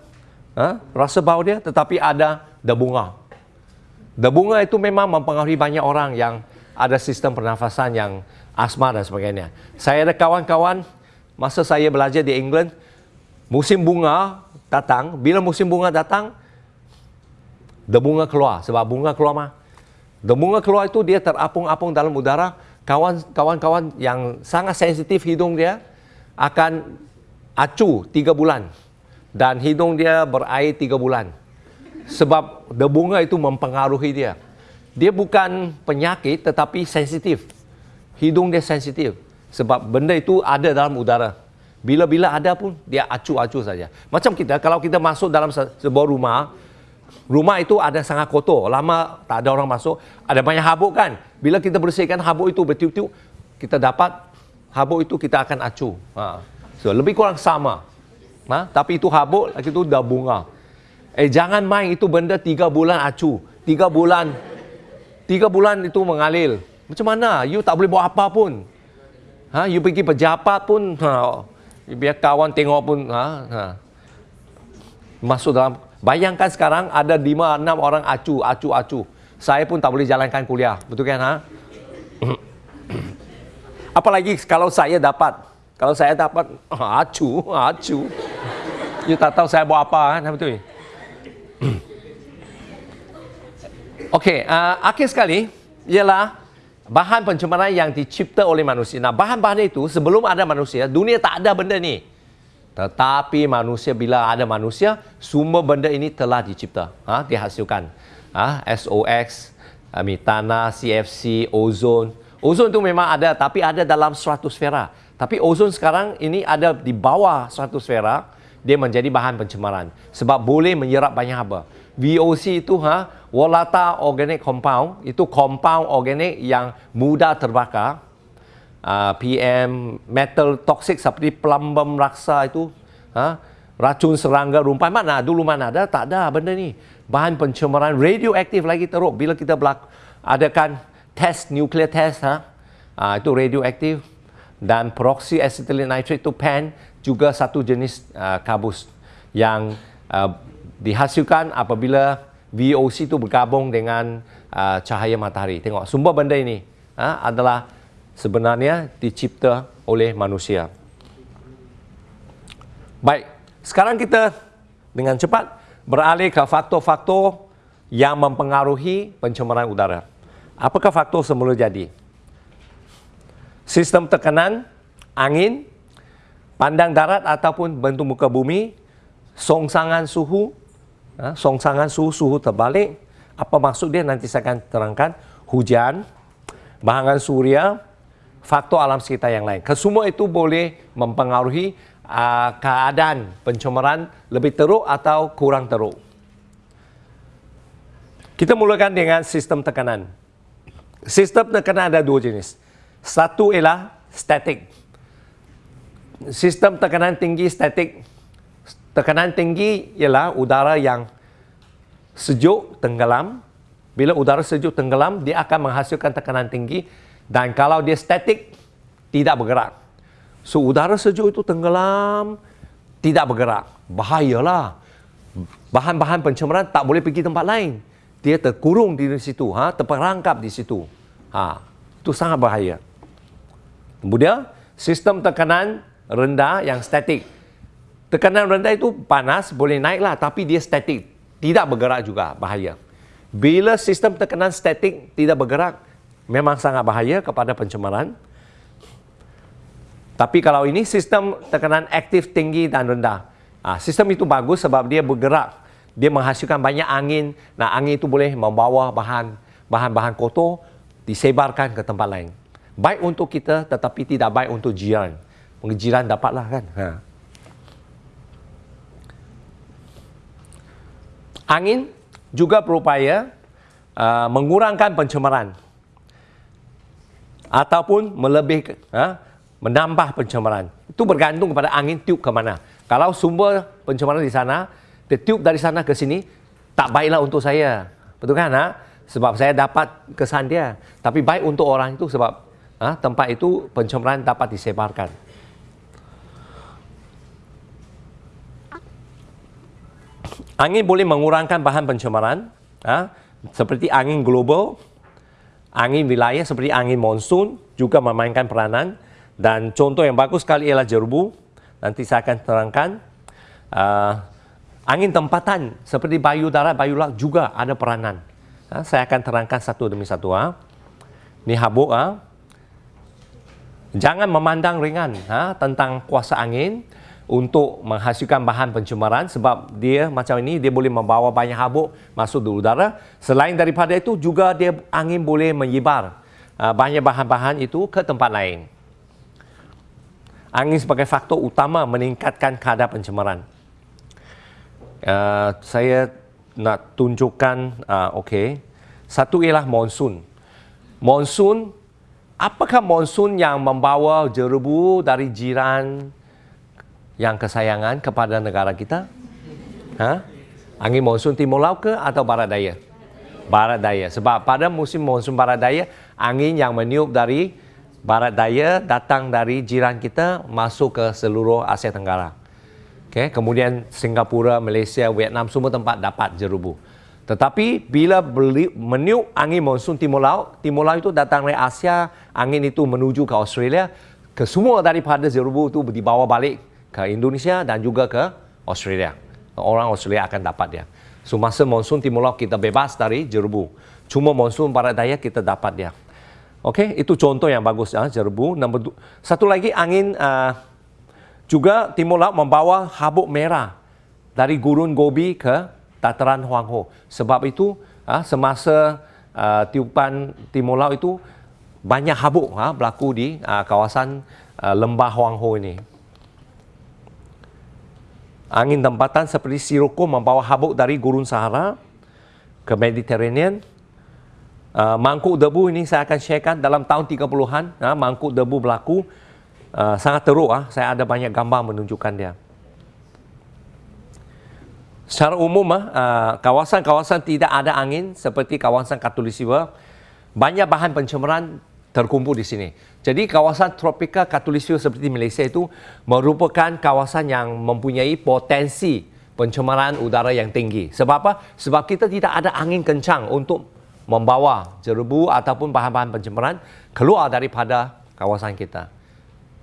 ha, rasa bau dia, tetapi ada debunga. Debunga itu memang mempengaruhi banyak orang yang ada sistem pernafasan yang asma dan sebagainya. Saya ada kawan-kawan, masa saya belajar di England, musim bunga datang, bila musim bunga datang, debunga keluar. Sebab bunga keluar mah, Demunga keluar itu dia terapung-apung dalam udara. Kawan-kawan yang sangat sensitif hidung dia akan acu tiga bulan. Dan hidung dia berair tiga bulan. Sebab debunga itu mempengaruhi dia. Dia bukan penyakit tetapi sensitif. Hidung dia sensitif. Sebab benda itu ada dalam udara. Bila-bila ada pun dia acu-acu saja. Macam kita, kalau kita masuk dalam sebuah rumah, rumah itu ada sangat kotor. Lama tak ada orang masuk. Ada banyak habuk kan? Bila kita bersihkan habuk itu bertiup-tiup, kita dapat habuk itu kita akan acu. Ha. So, lebih kurang sama. Ha? Tapi itu habuk, lagi itu dah bunga. Eh, jangan main itu benda tiga bulan acu. Tiga bulan. Tiga bulan itu mengalir. Macam mana? You tak boleh buat apa pun. Ha? You pergi pejabat pun, ha. biar kawan tengok pun. Ha? Ha. Masuk dalam Bayangkan sekarang ada 5 6 orang acu, acu, acu. Saya pun tak boleh jalankan kuliah. Betul kan ha? [clears throat] Apalagi kalau saya dapat. Kalau saya dapat acu, acu. You tak tahu saya buat apa kan betul. [clears throat] Okey, uh, akhir sekali ialah bahan pencemaran yang dicipta oleh manusia. Nah, bahan-bahan itu sebelum ada manusia, dunia tak ada benda ni. Tetapi manusia bila ada manusia, semua benda ini telah dicipta, ha, dihasilkan. Ha, SOX, metana, CFC, ozon. Ozon itu memang ada tapi ada dalam stratosfera. Tapi ozon sekarang ini ada di bawah stratosfera, dia menjadi bahan pencemaran sebab boleh menyerap banyak haba. VOC itu ha, volatile organic compound, itu compound organik yang mudah terbakar uh, ah, PM, metal toxic seperti plumbum raksa itu, ha? racun serangga rumpai mana dulu mana ada tak ada benda ni. Bahan pencemaran radioaktif lagi teruk bila kita belak adakan test nuklear test ha? Uh, itu radioaktif. Dan peroksi acetylene nitrate itu PAN juga satu jenis uh, kabus yang uh, dihasilkan apabila VOC itu bergabung dengan uh, cahaya matahari. Tengok sumber benda ini uh, adalah sebenarnya dicipta oleh manusia. Baik, sekarang kita dengan cepat beralih ke faktor-faktor yang mempengaruhi pencemaran udara. Apakah faktor semula jadi? Sistem tekanan, angin, pandang darat ataupun bentuk muka bumi, songsangan suhu, ha, songsangan suhu, suhu terbalik. Apa maksud dia nanti saya akan terangkan. Hujan, bahangan suria, faktor alam sekitar yang lain. Kesemua itu boleh mempengaruhi uh, keadaan pencemaran lebih teruk atau kurang teruk. Kita mulakan dengan sistem tekanan. Sistem tekanan ada dua jenis. Satu ialah statik. Sistem tekanan tinggi statik. Tekanan tinggi ialah udara yang sejuk tenggelam. Bila udara sejuk tenggelam, dia akan menghasilkan tekanan tinggi. Dan kalau dia statik, tidak bergerak. So, udara sejuk itu tenggelam, tidak bergerak. Bahayalah. Bahan-bahan pencemaran tak boleh pergi tempat lain. Dia terkurung di situ, ha? terperangkap di situ. Ha, itu sangat bahaya. Kemudian, sistem tekanan rendah yang statik. Tekanan rendah itu panas, boleh naiklah tapi dia statik. Tidak bergerak juga, bahaya. Bila sistem tekanan statik tidak bergerak, memang sangat bahaya kepada pencemaran. Tapi kalau ini sistem tekanan aktif tinggi dan rendah. Ha, sistem itu bagus sebab dia bergerak. Dia menghasilkan banyak angin. Nah, angin itu boleh membawa bahan bahan-bahan kotor disebarkan ke tempat lain baik untuk kita tetapi tidak baik untuk jiran. Jiran dapatlah kan. Ha. Angin juga berupaya uh, mengurangkan pencemaran ataupun melebih ha, menambah pencemaran. Itu bergantung kepada angin tiup ke mana. Kalau sumber pencemaran di sana, dia tiup dari sana ke sini, tak baiklah untuk saya. Betul kan? Ha? Sebab saya dapat kesan dia. Tapi baik untuk orang itu sebab ha, tempat itu pencemaran dapat disebarkan. Angin boleh mengurangkan bahan pencemaran ha, seperti angin global, angin wilayah seperti angin monsun juga memainkan peranan dan contoh yang bagus sekali ialah jerbu. Nanti saya akan terangkan. Uh, angin tempatan seperti bayu darat, bayu laut juga ada peranan. Ha, saya akan terangkan satu demi satu. Ha. Ini habuk. Ha jangan memandang ringan ha, tentang kuasa angin untuk menghasilkan bahan pencemaran sebab dia macam ini dia boleh membawa banyak habuk masuk di udara. Selain daripada itu juga dia angin boleh menyebar uh, banyak bahan-bahan itu ke tempat lain. Angin sebagai faktor utama meningkatkan kadar pencemaran. Uh, saya nak tunjukkan uh, okey. Satu ialah monsun. Monsun apakah monsun yang membawa jerebu dari jiran yang kesayangan kepada negara kita? Ha? Angin monsun timur laut ke atau barat daya? Barat daya. Sebab pada musim monsun barat daya, angin yang meniup dari barat daya datang dari jiran kita masuk ke seluruh Asia Tenggara. Okay. Kemudian Singapura, Malaysia, Vietnam semua tempat dapat jerubu. Tetapi bila beli, meniup angin monsun timur laut, timur laut itu datang dari Asia, angin itu menuju ke Australia, ke semua daripada Zerubu itu dibawa balik ke Indonesia dan juga ke Australia. Orang Australia akan dapat dia. So masa monsun timur laut kita bebas dari Jerubu. Cuma monsun barat daya kita dapat dia. Okey, itu contoh yang bagus ya, Jerubu. Nombor satu lagi angin uh, juga timur laut membawa habuk merah dari gurun Gobi ke dataran Huangho. Sebab itu ha, semasa uh, tiupan timur laut itu banyak habuk ha, berlaku di uh, kawasan uh, lembah Huangho ini. Angin tempatan seperti Sirocco membawa habuk dari gurun Sahara ke Mediterranean. Uh, mangkuk debu ini saya akan sharekan dalam tahun 30-an. Ha, mangkuk debu berlaku uh, sangat teruk. Ha. Saya ada banyak gambar menunjukkan dia secara umum uh, kawasan-kawasan tidak ada angin seperti kawasan Katulistiwa banyak bahan pencemaran terkumpul di sini. Jadi kawasan tropika katulistiwa seperti Malaysia itu merupakan kawasan yang mempunyai potensi pencemaran udara yang tinggi. Sebab apa? Sebab kita tidak ada angin kencang untuk membawa jerebu ataupun bahan-bahan pencemaran keluar daripada kawasan kita.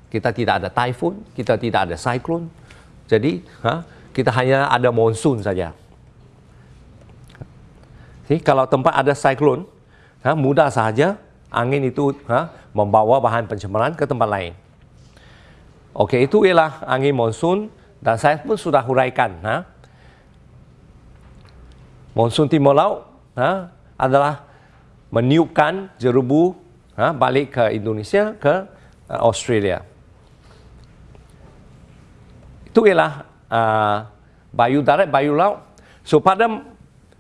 Kita tidak ada typhoon, kita tidak ada cyclone. Jadi, ha, kita hanya ada monsun saja. Jadi, kalau tempat ada cyclone, ha, mudah sahaja angin itu ha, membawa bahan pencemaran ke tempat lain. Okey, itu ialah angin monsun dan saya pun sudah huraikan. Ha. Monsun timur laut ha, adalah meniupkan jerubu ha, balik ke Indonesia, ke uh, Australia. Itu ialah uh, bayu darat, bayu laut. So pada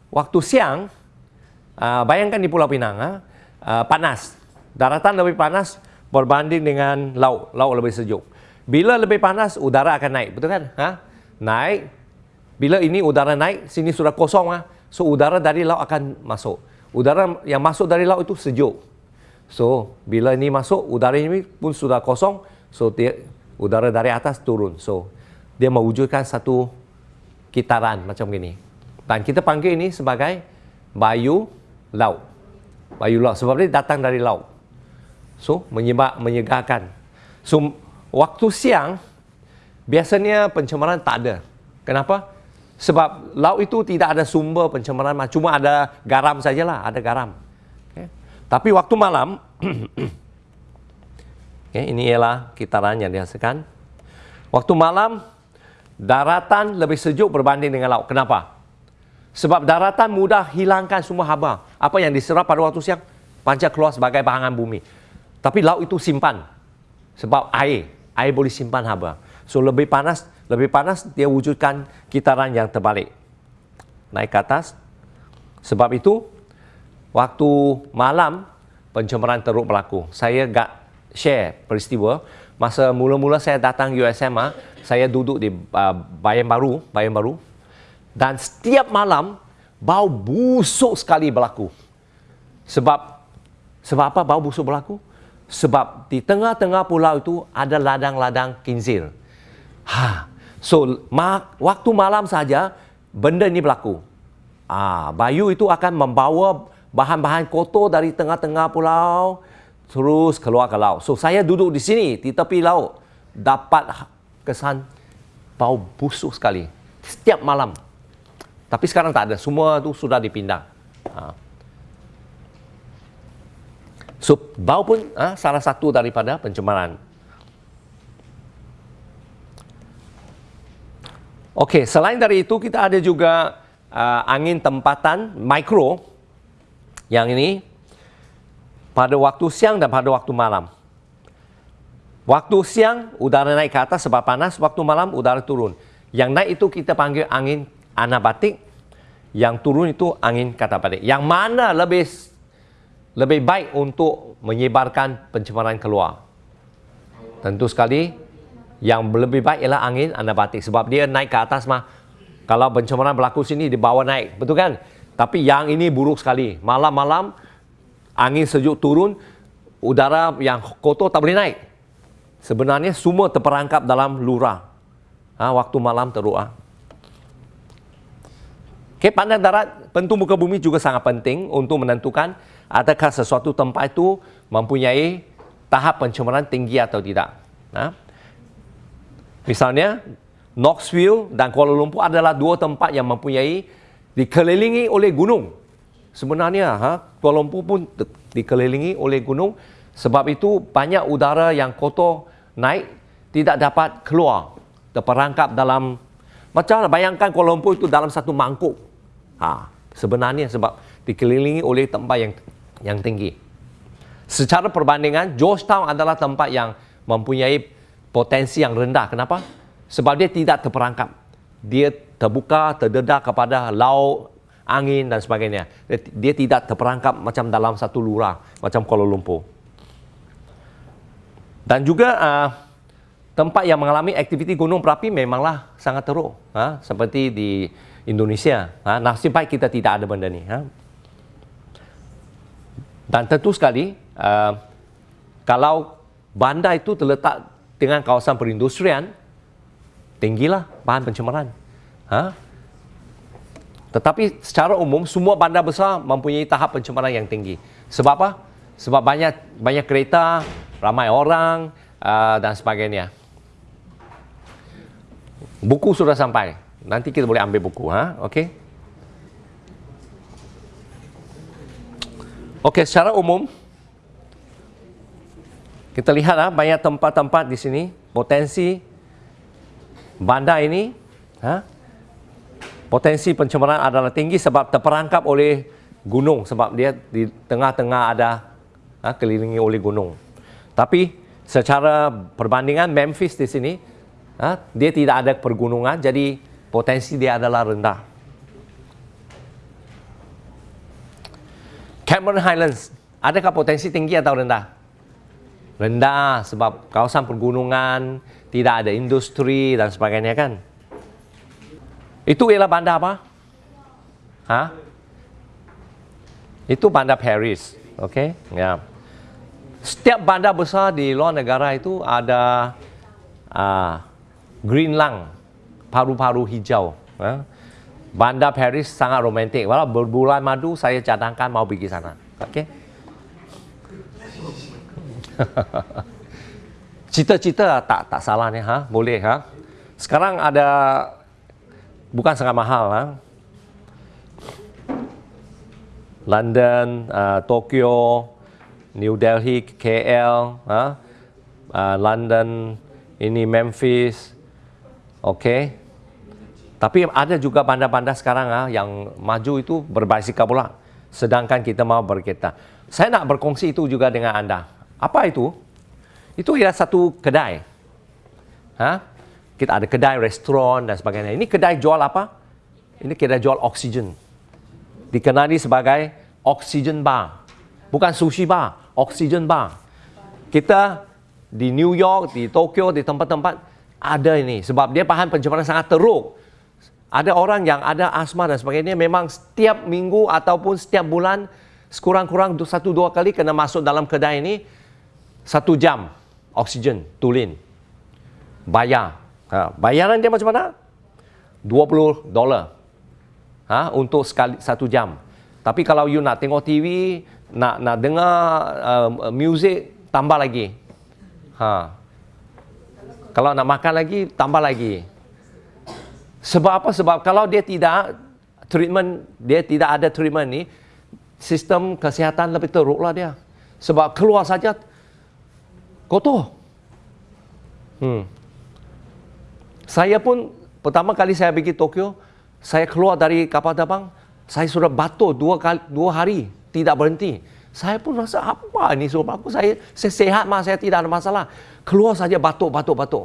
waktu siang, uh, bayangkan di Pulau Pinang, uh, panas. Daratan lebih panas berbanding dengan laut. Laut lebih sejuk. Bila lebih panas, udara akan naik. Betul kan? Ha? Naik. Bila ini udara naik, sini sudah kosong. Ha? So, udara dari laut akan masuk. Udara yang masuk dari laut itu sejuk. So, bila ini masuk, udara ini pun sudah kosong. So, dia, udara dari atas turun. So, dia mewujudkan satu kitaran macam ini. Dan kita panggil ini sebagai bayu laut. Bayu laut sebab dia datang dari laut. So, menyebab menyegarkan. So, waktu siang biasanya pencemaran tak ada. Kenapa? Sebab laut itu tidak ada sumber pencemaran, cuma ada garam sajalah, ada garam. Okay. Tapi waktu malam [clears throat] okay, ini ialah kitaran yang dihasilkan. Waktu malam daratan lebih sejuk berbanding dengan laut. Kenapa? Sebab daratan mudah hilangkan semua haba. Apa yang diserap pada waktu siang, pancar keluar sebagai bahangan bumi. Tapi laut itu simpan. Sebab air. Air boleh simpan haba. So lebih panas, lebih panas dia wujudkan kitaran yang terbalik. Naik ke atas. Sebab itu, waktu malam, pencemaran teruk berlaku. Saya gak share peristiwa. Masa mula-mula saya datang USM, saya duduk di uh, Bayan Baru, Bayan Baru, dan setiap malam bau busuk sekali berlaku. Sebab sebab apa bau busuk berlaku? Sebab di tengah-tengah pulau itu ada ladang-ladang kinzir. Ha. So, ma waktu malam saja benda ini berlaku. Ah, bayu itu akan membawa bahan-bahan kotor dari tengah-tengah pulau terus keluar ke laut. So, saya duduk di sini di tepi laut dapat kesan bau busuk sekali setiap malam. Tapi sekarang tak ada. Semua tu sudah dipindah. Ha. So, bau pun ha, salah satu daripada pencemaran. Okey, selain dari itu kita ada juga uh, angin tempatan mikro yang ini pada waktu siang dan pada waktu malam. Waktu siang udara naik ke atas sebab panas, waktu malam udara turun. Yang naik itu kita panggil angin anabatik yang turun itu angin katabatik. Yang mana lebih lebih baik untuk menyebarkan pencemaran keluar? Tentu sekali yang lebih baik ialah angin anabatik. Sebab dia naik ke atas mah kalau pencemaran berlaku sini di bawah naik. Betul kan? Tapi yang ini buruk sekali. Malam-malam angin sejuk turun udara yang kotor tak boleh naik sebenarnya semua terperangkap dalam lurah ha, waktu malam teruk ha. Okay, pandang darat, pentu muka bumi juga sangat penting untuk menentukan adakah sesuatu tempat itu mempunyai tahap pencemaran tinggi atau tidak. Ha? Misalnya, Knoxville dan Kuala Lumpur adalah dua tempat yang mempunyai dikelilingi oleh gunung. Sebenarnya, ha, Kuala Lumpur pun dikelilingi oleh gunung. Sebab itu, banyak udara yang kotor naik tidak dapat keluar. Terperangkap dalam, macam bayangkan Kuala Lumpur itu dalam satu mangkuk. Ha, sebenarnya sebab dikelilingi oleh tempat yang yang tinggi. Secara perbandingan, Georgetown adalah tempat yang mempunyai potensi yang rendah. Kenapa? Sebab dia tidak terperangkap. Dia terbuka, terdedah kepada laut, angin dan sebagainya. Dia, dia tidak terperangkap macam dalam satu lurah, macam Kuala Lumpur. Dan juga uh, tempat yang mengalami aktiviti gunung berapi memanglah sangat teruk. Ha? Seperti di Indonesia. Ha? Nasib baik kita tidak ada benda ni. Ha? Dan tentu sekali, uh, kalau bandar itu terletak dengan kawasan perindustrian, tinggilah bahan pencemaran. Ha? Tetapi secara umum semua bandar besar mempunyai tahap pencemaran yang tinggi. Sebab apa? Sebab banyak banyak kereta, ramai orang uh, dan sebagainya. Buku sudah sampai. Nanti kita boleh ambil buku, ha? Okey. Okey, secara umum kita lihat ah banyak tempat-tempat di sini potensi bandar ini ha, potensi pencemaran adalah tinggi sebab terperangkap oleh gunung sebab dia di tengah-tengah ada ha, kelilingi oleh gunung. Tapi secara perbandingan Memphis di sini ha, dia tidak ada pergunungan jadi potensi dia adalah rendah. Cameron Highlands adakah potensi tinggi atau rendah? rendah sebab kawasan pergunungan, tidak ada industri dan sebagainya kan. Itu ialah bandar apa? Ha? Itu bandar Paris. Okey? Ya. Setiap bandar besar di luar negara itu ada uh, green lung, paru-paru hijau. Ha? Bandar Paris sangat romantik. Walau berbulan madu saya cadangkan mau pergi sana. Okey? [laughs] Cita-cita tak tak salah ni ha, boleh ha. Sekarang ada bukan sangat mahal ha. London, uh, Tokyo, New Delhi, KL, ha. Uh, London, ini Memphis. Okey. Tapi ada juga bandar-bandar sekarang ha, yang maju itu berbasikal pula. Sedangkan kita mau berkereta. Saya nak berkongsi itu juga dengan anda. Apa itu? Itu ialah satu kedai. Ha? Kita ada kedai, restoran dan sebagainya. Ini kedai jual apa? Ini kedai jual oksigen. Dikenali sebagai oksigen bar. Bukan sushi bar, oksigen bar. Kita di New York, di Tokyo, di tempat-tempat ada ini. Sebab dia bahan pencemaran sangat teruk. Ada orang yang ada asma dan sebagainya memang setiap minggu ataupun setiap bulan sekurang-kurang satu dua kali kena masuk dalam kedai ini satu jam oksigen tulin bayar ha, bayaran dia macam mana? 20 dolar. Ha, untuk sekali satu jam. Tapi kalau you nak tengok TV nak nak dengar uh, music tambah lagi. Ha. kalau nak makan lagi tambah lagi. Sebab apa? Sebab kalau dia tidak treatment dia tidak ada treatment ni sistem kesihatan lebih teruk lah dia. Sebab keluar saja kotor. Hmm. Saya pun pertama kali saya pergi Tokyo, saya keluar dari kapal terbang, saya sudah batuk dua kali dua hari tidak berhenti. Saya pun rasa apa ini sebab aku saya saya sehat mah saya tidak ada masalah. Keluar saja batuk batuk batuk.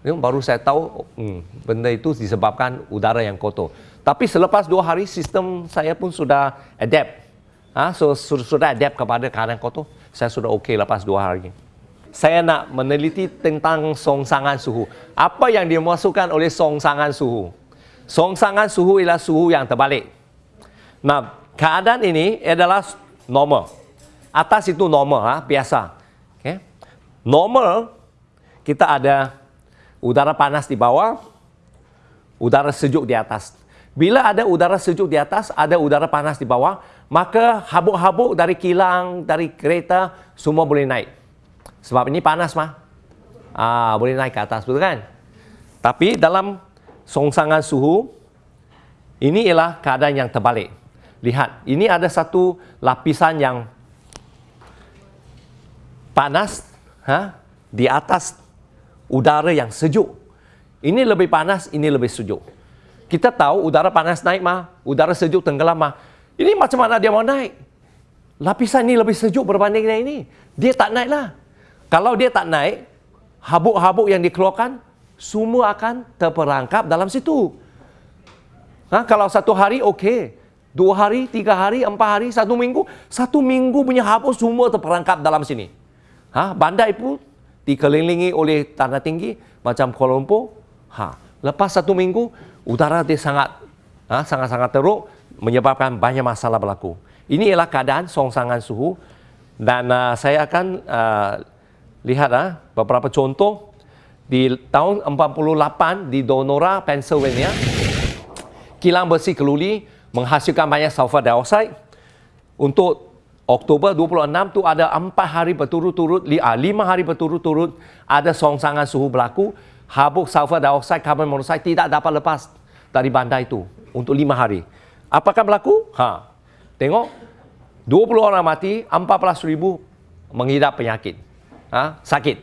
Ini baru saya tahu hmm, benda itu disebabkan udara yang kotor. Tapi selepas dua hari sistem saya pun sudah adapt. Ha, so, sudah adapt kepada keadaan kotor. Saya sudah okey lepas dua hari saya nak meneliti tentang songsangan suhu. Apa yang dimasukkan oleh songsangan suhu? Songsangan suhu ialah suhu yang terbalik. Nah, keadaan ini adalah normal. Atas itu normal, ha? biasa. Okay? Normal, kita ada udara panas di bawah, udara sejuk di atas. Bila ada udara sejuk di atas, ada udara panas di bawah, maka habuk-habuk dari kilang, dari kereta, semua boleh naik. Sebab ini panas mah. Ah, boleh naik ke atas, betul kan? Tapi dalam songsangan suhu, ini ialah keadaan yang terbalik. Lihat, ini ada satu lapisan yang panas ha, di atas udara yang sejuk. Ini lebih panas, ini lebih sejuk. Kita tahu udara panas naik mah, udara sejuk tenggelam mah. Ini macam mana dia mau naik? Lapisan ini lebih sejuk berbanding dengan ini. Dia tak naik lah. Kalau dia tak naik, habuk-habuk yang dikeluarkan semua akan terperangkap dalam situ. Ha, kalau satu hari okey, dua hari, tiga hari, empat hari, satu minggu, satu minggu punya habuk semua terperangkap dalam sini. Ha, bandar itu dikelilingi oleh tanah tinggi macam Kuala Lumpur. Ha, lepas satu minggu udara dia sangat ha, sangat-sangat teruk menyebabkan banyak masalah berlaku. Ini ialah keadaan songsangan suhu Dan uh, saya akan uh, lihat uh, beberapa contoh di tahun 48 di Donora, Pennsylvania. Kilang besi keluli menghasilkan banyak sulfur dioxide. Untuk Oktober 26 tu ada 4 hari berturut-turut, 5 hari berturut-turut ada songsangan suhu berlaku. Habuk sulfur dioxide, karbon monoksida tidak dapat lepas dari bandar itu untuk 5 hari. Apakah berlaku? Ha. Tengok 20 orang mati, 14 ribu mengidap penyakit. Ha? Sakit.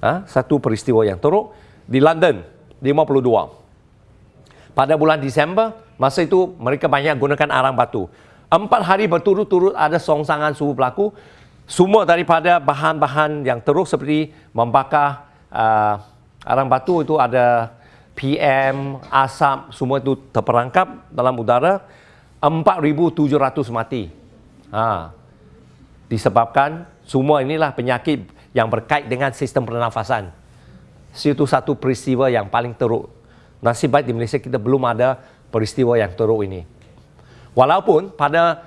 Ha? Satu peristiwa yang teruk. Di London, 52. Pada bulan Disember, masa itu mereka banyak gunakan arang batu. Empat hari berturut-turut ada songsangan suhu berlaku. Semua daripada bahan-bahan yang teruk seperti membakar uh, arang batu itu ada PM, asap, semua itu terperangkap dalam udara. 4,700 mati. Ha. Disebabkan semua inilah penyakit yang berkait dengan sistem pernafasan. Itu satu peristiwa yang paling teruk. Nasib baik di Malaysia kita belum ada peristiwa yang teruk ini. Walaupun pada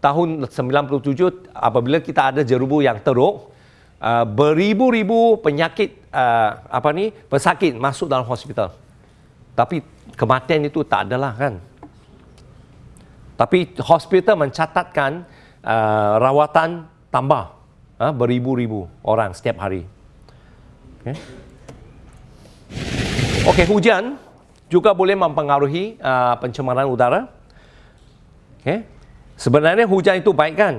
tahun 97 apabila kita ada jerubu yang teruk, uh, beribu-ribu penyakit uh, apa ni pesakit masuk dalam hospital. Tapi kematian itu tak adalah kan. Tapi hospital mencatatkan uh, rawatan tambah uh, beribu-ribu orang setiap hari. Okay. Okey, hujan juga boleh mempengaruhi uh, pencemaran udara. Okay. Sebenarnya hujan itu baik kan?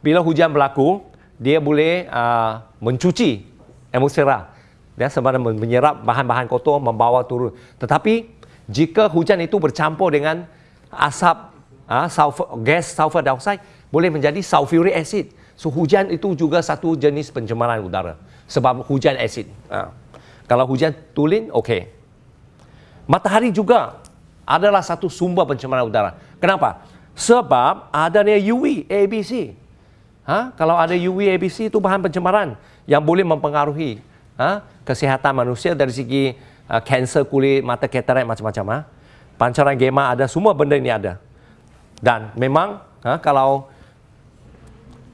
Bila hujan berlaku, dia boleh uh, mencuci atmosfera dia sebenarnya menyerap bahan-bahan kotor membawa turun tetapi jika hujan itu bercampur dengan asap uh, sulfur, gas sulfur dioxide boleh menjadi sulfuric acid so hujan itu juga satu jenis pencemaran udara sebab hujan asid uh. kalau hujan tulin okey matahari juga adalah satu sumber pencemaran udara kenapa sebab adanya UV ABC ha? kalau ada UV ABC itu bahan pencemaran yang boleh mempengaruhi ha? kesihatan manusia dari segi uh, kanser kulit, mata katarak macam-macam. Ha? Pancaran gamma ada, semua benda ini ada. Dan memang ha, kalau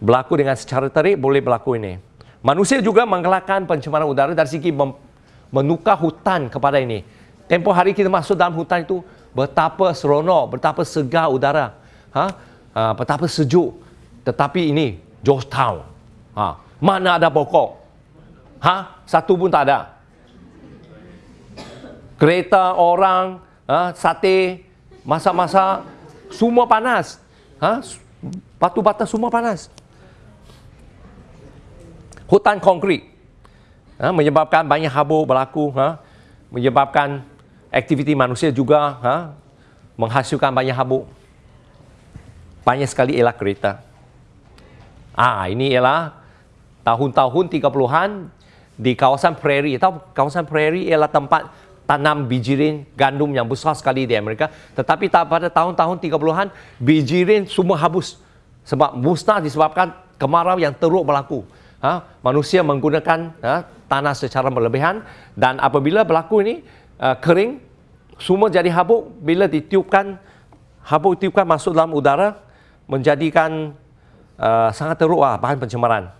berlaku dengan secara terik, boleh berlaku ini. Manusia juga mengelakkan pencemaran udara dari segi menukar hutan kepada ini. Tempoh hari kita masuk dalam hutan itu, betapa seronok, betapa segar udara. Ha? Ha, betapa sejuk. Tetapi ini, Georgetown. Ha? Mana ada pokok? Ha? Satu pun tak ada. Kereta, orang, ha? sate, masak-masak, semua panas. Ha? Batu bata semua panas. Hutan konkrit ha? menyebabkan banyak habuk berlaku. Ha? Menyebabkan aktiviti manusia juga ha? menghasilkan banyak habuk. Banyak sekali ialah kereta. Ah, ini ialah tahun-tahun 30-an di kawasan prairie. Tahu kawasan prairie ialah tempat tanam bijirin gandum yang besar sekali di Amerika. Tetapi pada tahun-tahun 30-an, bijirin semua habis. Sebab musnah disebabkan kemarau yang teruk berlaku. Ha? Manusia menggunakan ha, tanah secara berlebihan dan apabila berlaku ini uh, kering, semua jadi habuk. Bila ditiupkan, habuk ditiupkan masuk dalam udara, menjadikan uh, sangat teruk lah, bahan pencemaran.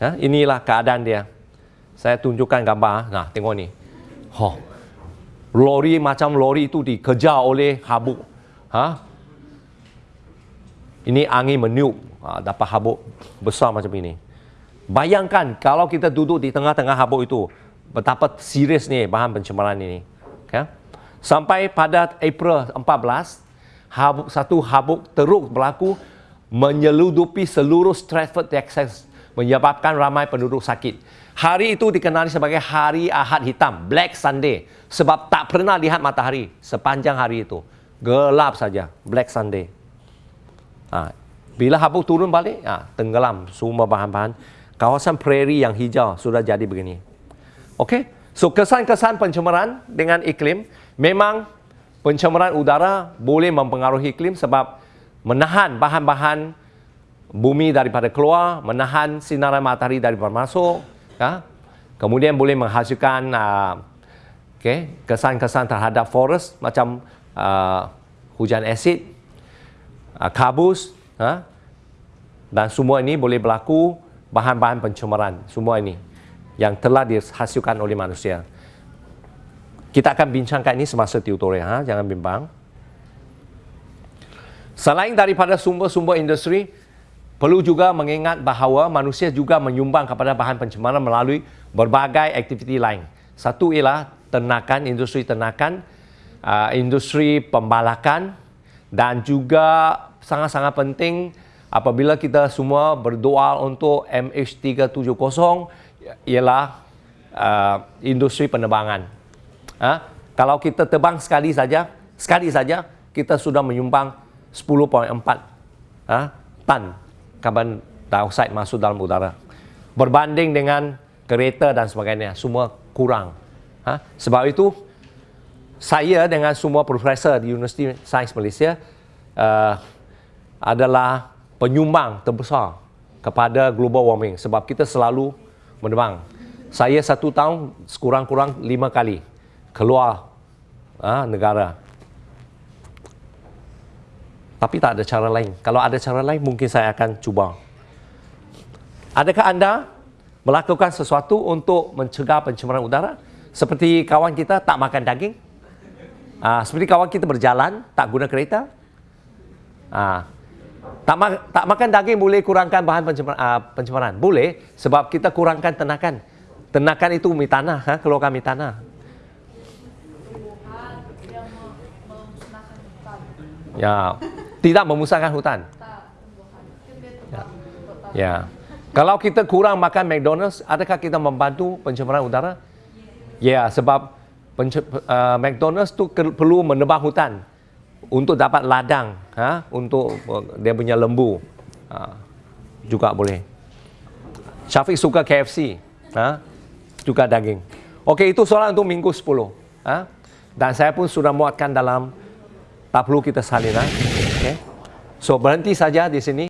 Ya, inilah keadaan dia. Saya tunjukkan gambar. Nah, tengok ni. Oh, lori macam lori itu dikejar oleh habuk. Ha? Ini angin meniup. Ha, dapat habuk besar macam ini. Bayangkan kalau kita duduk di tengah-tengah habuk itu. Betapa serius ni bahan pencemaran ini. Okay? Sampai pada April 14, habuk, satu habuk teruk berlaku menyeludupi seluruh Stratford, Texas menyebabkan ramai penduduk sakit. Hari itu dikenali sebagai Hari Ahad Hitam, Black Sunday, sebab tak pernah lihat matahari sepanjang hari itu. Gelap saja, Black Sunday. Ha, bila habuk turun balik, ha, tenggelam semua bahan-bahan. Kawasan prairie yang hijau sudah jadi begini. Okey, so kesan-kesan pencemaran dengan iklim, memang pencemaran udara boleh mempengaruhi iklim sebab menahan bahan-bahan bumi daripada keluar, menahan sinaran matahari daripada masuk, ya. kemudian boleh menghasilkan uh, okay, kesan-kesan terhadap forest macam uh, hujan asid, uh, kabus, uh, Dan semua ini boleh berlaku bahan-bahan pencemaran. Semua ini yang telah dihasilkan oleh manusia. Kita akan bincangkan ini semasa tutorial. Ha? Jangan bimbang. Selain daripada sumber-sumber industri, perlu juga mengingat bahawa manusia juga menyumbang kepada bahan pencemaran melalui berbagai aktiviti lain. Satu ialah ternakan, industri ternakan, uh, industri pembalakan dan juga sangat-sangat penting apabila kita semua berdoa untuk MH370 ialah uh, industri penerbangan. Ha? Kalau kita terbang sekali saja, sekali saja kita sudah menyumbang 10.4 ha, tan karbon dioksida masuk dalam udara. Berbanding dengan kereta dan sebagainya, semua kurang. Ha? Sebab itu, saya dengan semua profesor di Universiti Sains Malaysia uh, adalah penyumbang terbesar kepada global warming sebab kita selalu menerbang. Saya satu tahun sekurang-kurang lima kali keluar ha, negara tapi tak ada cara lain. Kalau ada cara lain, mungkin saya akan cuba. Adakah anda melakukan sesuatu untuk mencegah pencemaran udara? Seperti kawan kita tak makan daging? Uh, seperti kawan kita berjalan, tak guna kereta? Uh, tak, ma- tak makan daging boleh kurangkan bahan pencemaran, uh, pencemaran? Boleh, sebab kita kurangkan tenakan. Tenakan itu mi tanah, ha? keluarkan mi tanah. Ya, tidak memusnahkan hutan. Ya. ya. Kalau kita kurang makan McDonald's, adakah kita membantu pencemaran udara? Ya, sebab uh, McDonald's tu perlu menebang hutan untuk dapat ladang, ha? untuk uh, dia punya lembu. Ha? Juga boleh. Syafiq suka KFC, ha? juga daging. Okey, itu soalan untuk minggu 10. Ha? Dan saya pun sudah muatkan dalam tak perlu kita salin. Ha? Okay. So berhenti saja di sini.